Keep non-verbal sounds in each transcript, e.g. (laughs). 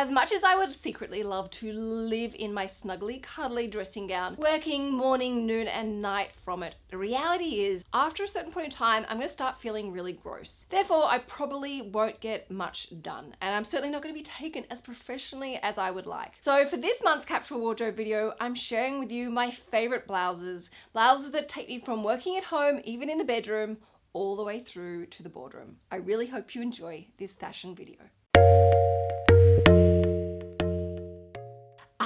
As much as I would secretly love to live in my snuggly, cuddly dressing gown, working morning, noon, and night from it, the reality is, after a certain point in time, I'm gonna start feeling really gross. Therefore, I probably won't get much done, and I'm certainly not gonna be taken as professionally as I would like. So for this month's capsule wardrobe video, I'm sharing with you my favorite blouses, blouses that take me from working at home, even in the bedroom, all the way through to the boardroom. I really hope you enjoy this fashion video.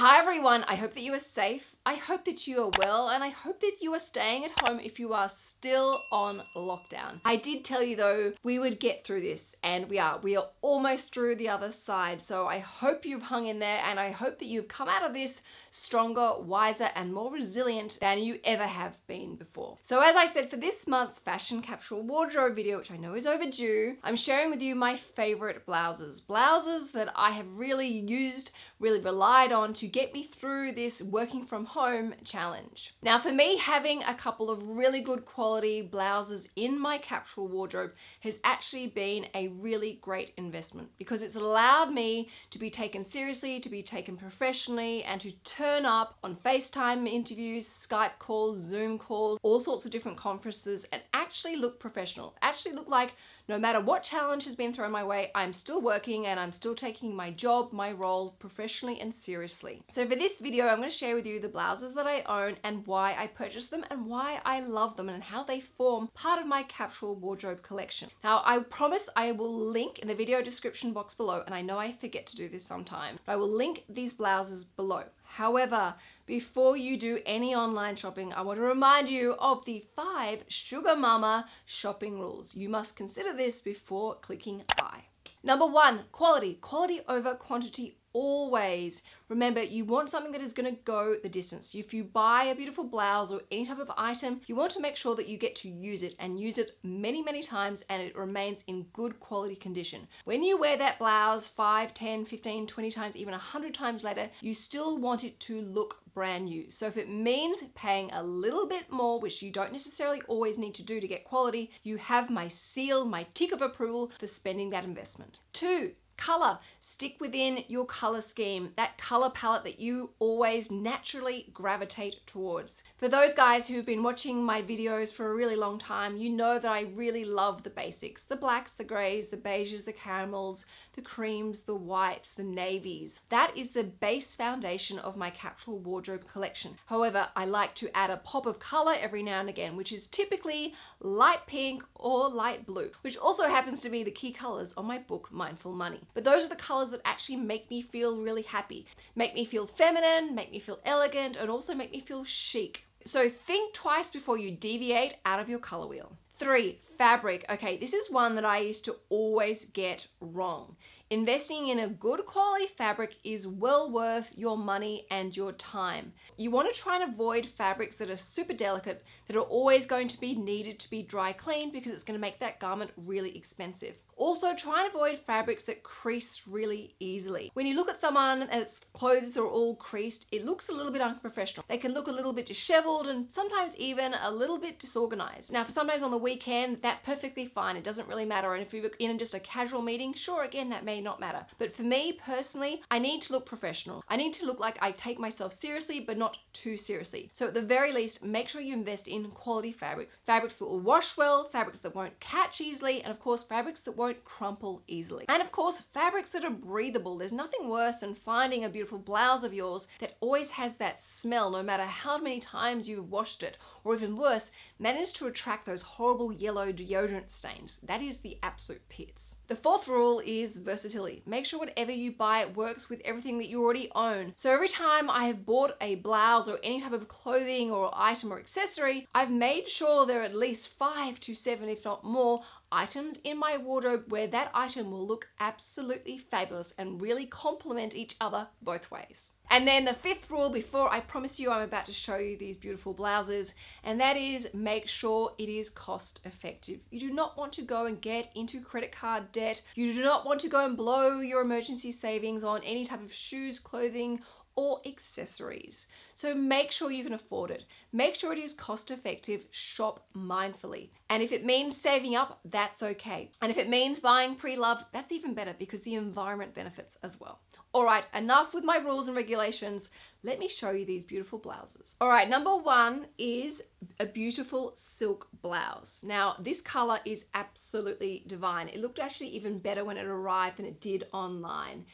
Hi everyone, I hope that you are safe I hope that you are well and I hope that you are staying at home if you are still on lockdown. I did tell you though we would get through this and we are. We are almost through the other side so I hope you've hung in there and I hope that you've come out of this stronger, wiser and more resilient than you ever have been before. So as I said for this month's fashion capsule wardrobe video which I know is overdue, I'm sharing with you my favorite blouses. Blouses that I have really used, really relied on to get me through this working from home challenge. Now for me, having a couple of really good quality blouses in my capsule wardrobe has actually been a really great investment because it's allowed me to be taken seriously, to be taken professionally and to turn up on FaceTime interviews, Skype calls, Zoom calls, all sorts of different conferences and actually look professional, actually look like no matter what challenge has been thrown my way, I'm still working and I'm still taking my job, my role professionally and seriously. So for this video, I'm going to share with you the blouses that I own and why I purchased them and why I love them and how they form part of my capsule wardrobe collection. Now, I promise I will link in the video description box below, and I know I forget to do this sometime, but I will link these blouses below. However, before you do any online shopping, I want to remind you of the five Sugar Mama shopping rules. You must consider this before clicking buy. Number one, quality. Quality over quantity always. Remember, you want something that is going to go the distance. If you buy a beautiful blouse or any type of item, you want to make sure that you get to use it and use it many, many times and it remains in good quality condition. When you wear that blouse 5, 10, 15, 20 times, even 100 times later, you still want it to look brand new. So if it means paying a little bit more, which you don't necessarily always need to do to get quality, you have my seal, my tick of approval for spending that investment. Two, Color, stick within your color scheme, that color palette that you always naturally gravitate towards. For those guys who've been watching my videos for a really long time, you know that I really love the basics. The blacks, the grays, the beiges, the caramels, the creams, the whites, the navies. That is the base foundation of my capsule wardrobe collection. However, I like to add a pop of color every now and again, which is typically light pink or light blue, which also happens to be the key colors on my book, Mindful Money. But those are the colors that actually make me feel really happy, make me feel feminine, make me feel elegant, and also make me feel chic. So think twice before you deviate out of your color wheel. Three, fabric. Okay, this is one that I used to always get wrong. Investing in a good quality fabric is well worth your money and your time. You want to try and avoid fabrics that are super delicate, that are always going to be needed to be dry cleaned because it's going to make that garment really expensive. Also, try and avoid fabrics that crease really easily. When you look at someone uh, and its clothes are all creased, it looks a little bit unprofessional. They can look a little bit disheveled and sometimes even a little bit disorganized. Now, for sometimes on the weekend, that's perfectly fine. It doesn't really matter. And if you're in just a casual meeting, sure, again, that may not matter. But for me personally, I need to look professional. I need to look like I take myself seriously, but not too seriously. So at the very least, make sure you invest in quality fabrics. Fabrics that will wash well, fabrics that won't catch easily, and of course, fabrics that won't won't crumple easily. And of course, fabrics that are breathable. There's nothing worse than finding a beautiful blouse of yours that always has that smell no matter how many times you've washed it, or even worse, managed to attract those horrible yellow deodorant stains. That is the absolute pits. The fourth rule is versatility. Make sure whatever you buy works with everything that you already own. So every time I have bought a blouse or any type of clothing or item or accessory, I've made sure there are at least five to seven, if not more, items in my wardrobe where that item will look absolutely fabulous and really complement each other both ways. And then the fifth rule before I promise you I'm about to show you these beautiful blouses and that is make sure it is cost effective. You do not want to go and get into credit card debt. You do not want to go and blow your emergency savings on any type of shoes, clothing or accessories. So make sure you can afford it. Make sure it is cost effective, shop mindfully. And if it means saving up, that's okay. And if it means buying pre-loved, that's even better because the environment benefits as well. All right, enough with my rules and regulations. Let me show you these beautiful blouses. All right, number one is a beautiful silk blouse. Now, this color is absolutely divine. It looked actually even better when it arrived than it did online.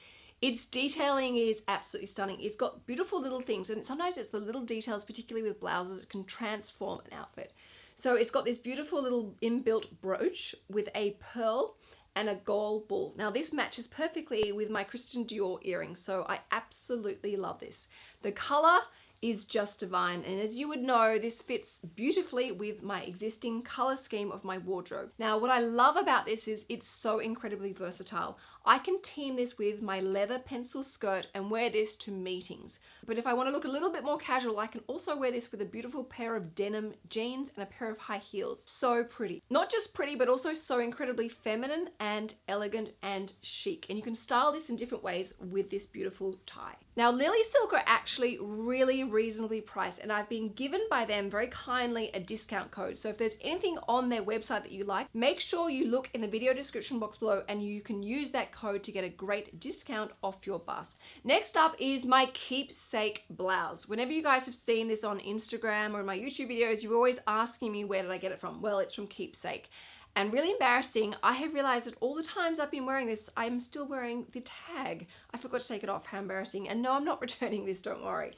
Its detailing is absolutely stunning. It's got beautiful little things, and sometimes it's the little details, particularly with blouses, that can transform an outfit. So it's got this beautiful little inbuilt brooch with a pearl and a gold ball. Now this matches perfectly with my Christian Dior earrings, so I absolutely love this. The color is just divine and as you would know this fits beautifully with my existing color scheme of my wardrobe. Now what I love about this is it's so incredibly versatile. I can team this with my leather pencil skirt and wear this to meetings. But if I want to look a little bit more casual, I can also wear this with a beautiful pair of denim jeans and a pair of high heels. So pretty. Not just pretty, but also so incredibly feminine and elegant and chic. And you can style this in different ways with this beautiful tie. Now Lily Silk are actually really reasonably priced and I've been given by them very kindly a discount code. So if there's anything on their website that you like, make sure you look in the video description box below and you can use code to get a great discount off your bust. Next up is my keepsake blouse. Whenever you guys have seen this on Instagram or in my YouTube videos, you're always asking me where did I get it from? Well, it's from Keepsake. And really embarrassing, I have realized that all the times I've been wearing this, I'm still wearing the tag. I forgot to take it off, how embarrassing. And no, I'm not (laughs) returning this, don't worry.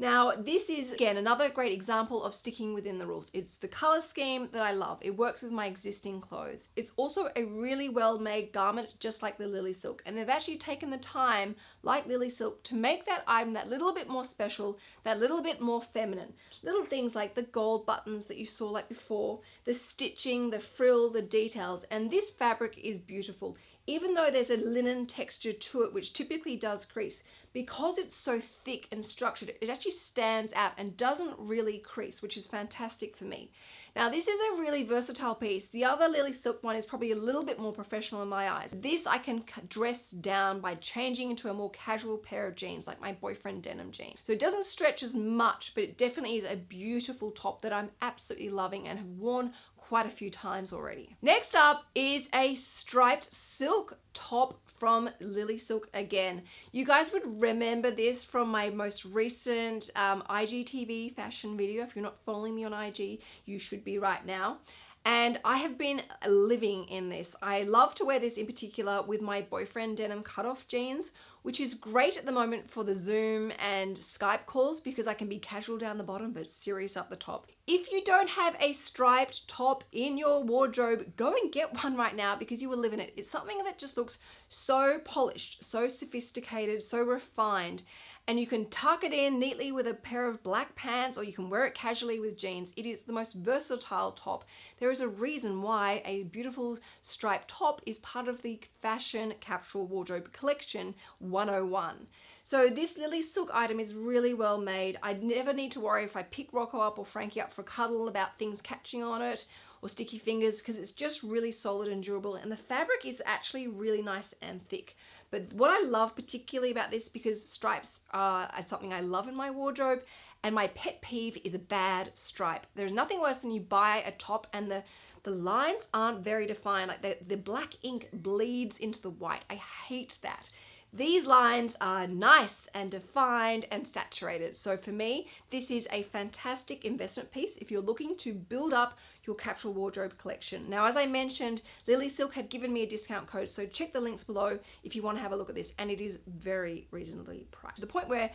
Now, this is, again, another great example of sticking within the rules. It's the color scheme that I love. It works with my existing clothes. It's also a really well-made garment, just like the Lily Silk. And they've actually taken the time, like Lily Silk, to make that item that little bit more special, that little bit more feminine. Little things like the gold buttons that you saw like before, the stitching, the frill, the details. And this fabric is beautiful even though there's a linen texture to it, which typically does crease, because it's so thick and structured, it actually stands out and doesn't really crease, which is fantastic for me. Now this is a really versatile piece. The other Lily Silk one is probably a little bit more professional in my eyes. This I can dress down by changing into a more casual pair of jeans, like my boyfriend denim jeans. So it doesn't stretch as much, but it definitely is a beautiful top that I'm absolutely loving and have worn quite a few times already. Next up is a striped silk top from Lily Silk again. You guys would remember this from my most recent um, IGTV fashion video. If you're not following me on IG, you should be right now and I have been living in this. I love to wear this in particular with my boyfriend denim cutoff jeans, which is great at the moment for the Zoom and Skype calls because I can be casual down the bottom but serious up the top. If you don't have a striped top in your wardrobe, go and get one right now because you will live in it. It's something that just looks so polished, so sophisticated, so refined and you can tuck it in neatly with a pair of black pants or you can wear it casually with jeans. It is the most versatile top. There is a reason why a beautiful striped top is part of the Fashion Capsule Wardrobe Collection 101. So this Lily Silk item is really well made. I never need to worry if I pick Rocco up or Frankie up for a cuddle about things catching on it or sticky fingers because it's just really solid and durable and the fabric is actually really nice and thick. But what I love particularly about this, because stripes are something I love in my wardrobe, and my pet peeve is a bad stripe. There's nothing worse than you buy a top and the the lines aren't very defined, like the, the black ink bleeds into the white. I hate that. These lines are nice and defined and saturated. So for me, this is a fantastic investment piece if you're looking to build up your capsule wardrobe collection. Now, as I mentioned, Lily Silk have given me a discount code, so check the links below if you want to have a look at this. And it is very reasonably priced. To the point where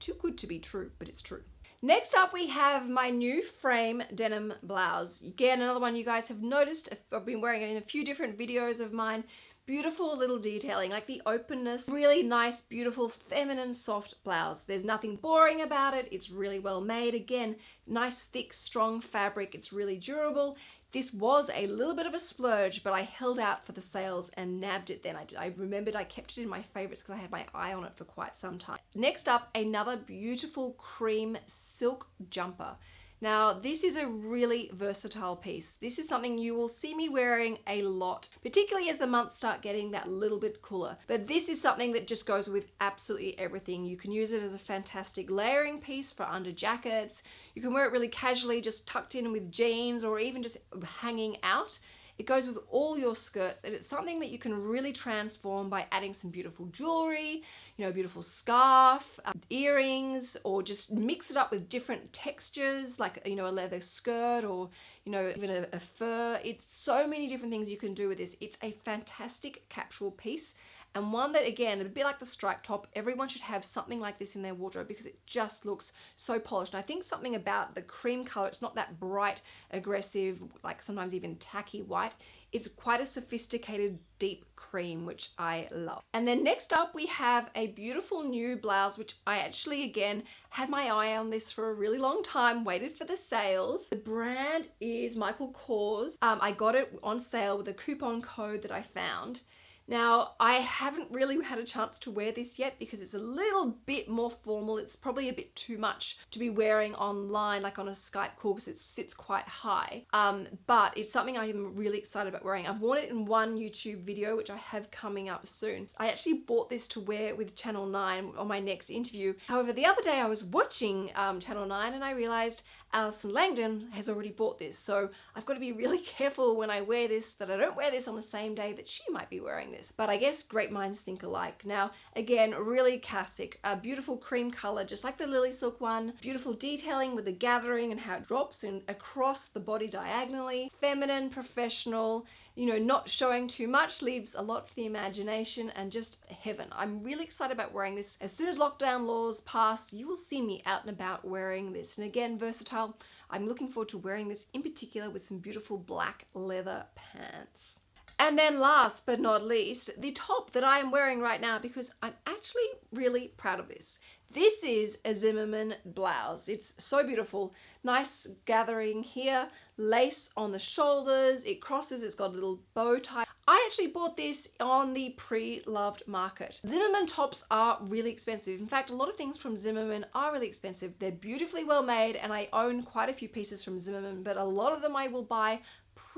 too good to be true, but it's true. Next up, we have my new frame denim blouse. Again, another one you guys have noticed. I've been wearing it in a few different videos of mine beautiful little detailing, like the openness, really nice, beautiful, feminine, soft blouse. There's nothing boring about it. It's really well made. Again, nice, thick, strong fabric. It's really durable. This was a little bit of a splurge, but I held out for the sales and nabbed it then. I, I remembered I kept it in my favorites because I had my eye on it for quite some time. Next up, another beautiful cream silk jumper. Now, this is a really versatile piece. This is something you will see me wearing a lot, particularly as the months start getting that little bit cooler. But this is something that just goes with absolutely everything. You can use it as a fantastic layering piece for under jackets. You can wear it really casually, just tucked in with jeans or even just hanging out It goes with all your skirts and it's something that you can really transform by adding some beautiful jewelry, you know, beautiful scarf, um, earrings, or just mix it up with different textures like, you know, a leather skirt or, you know, even a, a fur. It's so many different things you can do with this. It's a fantastic capsule piece and one that again a bit like the stripe top everyone should have something like this in their wardrobe because it just looks so polished. And I think something about the cream color it's not that bright aggressive like sometimes even tacky white. It's quite a sophisticated deep cream which I love. And then next up we have a beautiful new blouse which I actually again had my eye on this for a really long time waited for the sales. The brand is Michael Kors. Um, I got it on sale with a coupon code that I found now, I haven't really had a chance to wear this yet because it's a little bit more formal. It's probably a bit too much to be wearing online, like on a Skype call because it sits quite high. Um, but it's something I'm really excited about wearing. I've worn it in one YouTube video, which I have coming up soon. I actually bought this to wear with Channel 9 on my next interview. However, the other day I was watching um, Channel 9 and I realized Allison Langdon has already bought this. So I've got to be really (laughs) careful when I wear this that I don't wear this on the same day that she might be wearing this. But I guess great minds think alike. Now, again, really classic, a beautiful cream color, just like the Lily Silk one. Beautiful detailing with the gathering and how it drops in across the body diagonally. Feminine, professional, you know, not showing too much leaves a lot for the imagination and just heaven. I'm really excited about wearing this. As soon as lockdown laws pass, you will see me out and about wearing this. And again, versatile. I'm looking forward to wearing this in particular with some beautiful black leather pants. And then last but not least, the top that I am wearing right now because I'm actually really proud of this. This is a Zimmermann blouse. It's so beautiful. Nice gathering here, lace on the shoulders, it crosses, it's got a little bow tie. I actually bought this on the pre-loved market. Zimmermann tops are really expensive. In fact, a lot of things from Zimmermann are really expensive. They're beautifully well made and I own quite a few pieces from Zimmermann, but a lot of them I will buy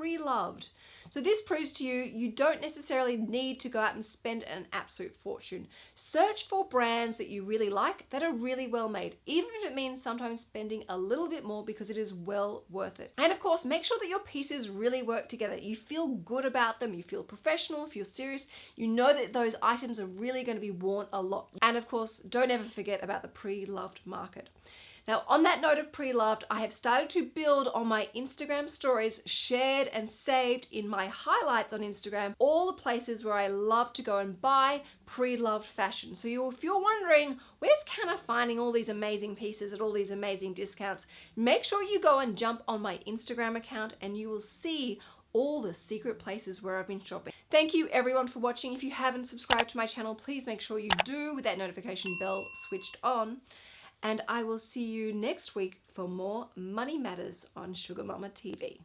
pre-loved. So this proves to you, you don't necessarily need to go out and spend an absolute fortune. Search for brands that you really like that are really well made, even if it means sometimes spending a little bit more because it is well worth it. And of course, make sure that your pieces really work together. You feel good about them, you feel professional, feel serious, you know that those items are really going to be worn a lot. And of course, don't ever forget about the pre-loved market. Now, on that note of pre-loved, I have started to build on my Instagram stories, shared and saved in my highlights on Instagram, all the places where I love to go and buy pre-loved fashion. So you, if you're wondering, where's Canna finding all these amazing pieces at all these amazing discounts, make sure you go and jump on my Instagram account and you will see all the secret places where I've been shopping. Thank you everyone for watching. If you haven't subscribed to my channel, please make sure you do with that notification bell switched on and I will see you next week for more Money Matters on Sugar Mama TV.